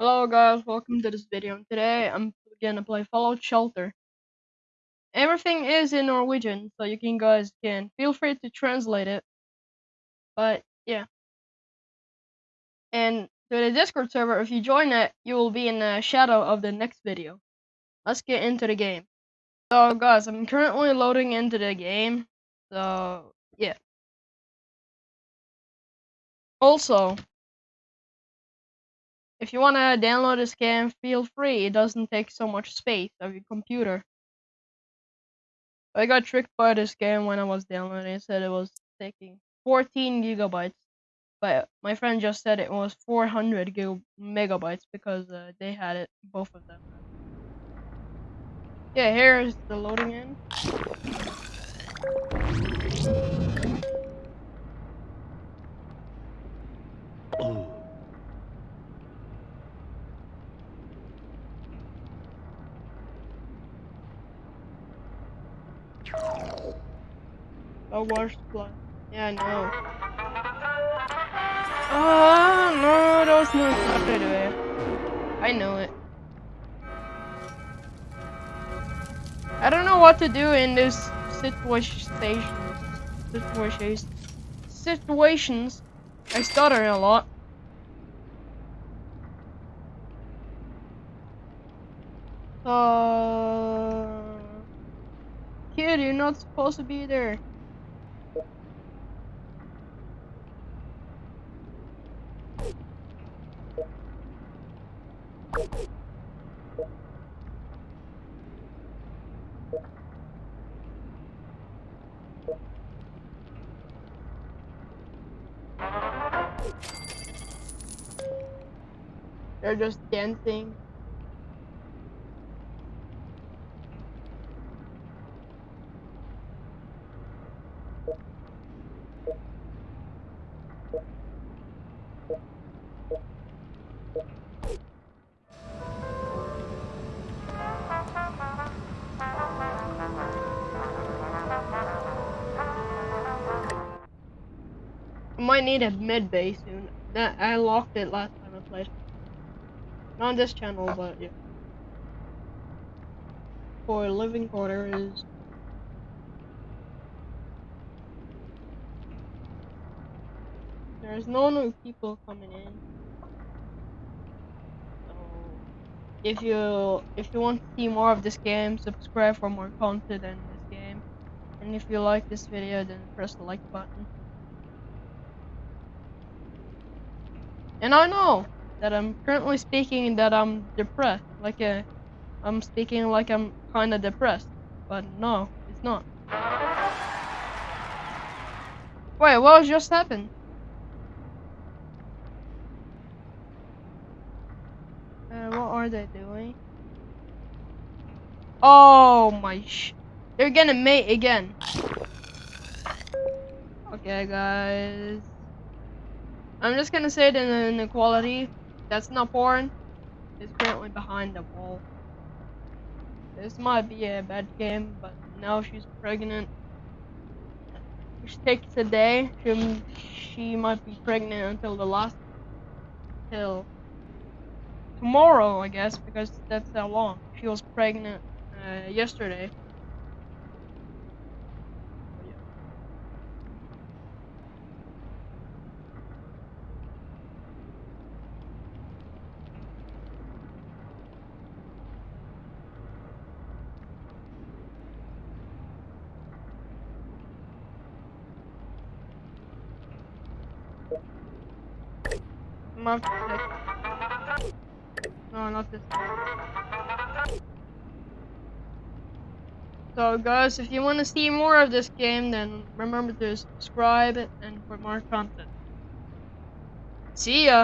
Hello guys, welcome to this video. Today I'm gonna play Fallout Shelter. Everything is in Norwegian, so you can guys can feel free to translate it. But yeah. And to the Discord server, if you join it, you will be in the shadow of the next video. Let's get into the game. So guys, I'm currently loading into the game. So yeah. Also, if you want to download this game, feel free. It doesn't take so much space of your computer. I got tricked by this game when I was downloading. It said it was taking 14 gigabytes, but my friend just said it was 400 gig megabytes because uh, they had it, both of them. Yeah, here is the loading in. A water supply. Yeah, I know. Oh, no, those no right away. I know it. I don't know what to do in this situation. Situations. Situations. I stutter a lot. Uh, kid, you're not supposed to be there. They're just dancing. I might need a med bay soon. That I locked it last time I played. Not on this channel, oh. but yeah. For living quarters. There's no new people coming in. So if you if you want to see more of this game, subscribe for more content in this game. And if you like this video, then press the like button. And I know that I'm currently speaking that I'm depressed, like a, I'm speaking like I'm kind of depressed, but no, it's not. Wait, what just happened? Uh, what are they doing? Oh my sh- They're gonna mate again. Okay, guys. I'm just gonna say that the inequality. That's not porn. Is currently behind the wall. This might be a bad game, but now she's pregnant. Which takes a day. She, she might be pregnant until the last, till tomorrow, I guess, because that's how long. She was pregnant uh, yesterday. No, not this one. So guys, if you want to see more of this game, then remember to subscribe and for more content. See ya!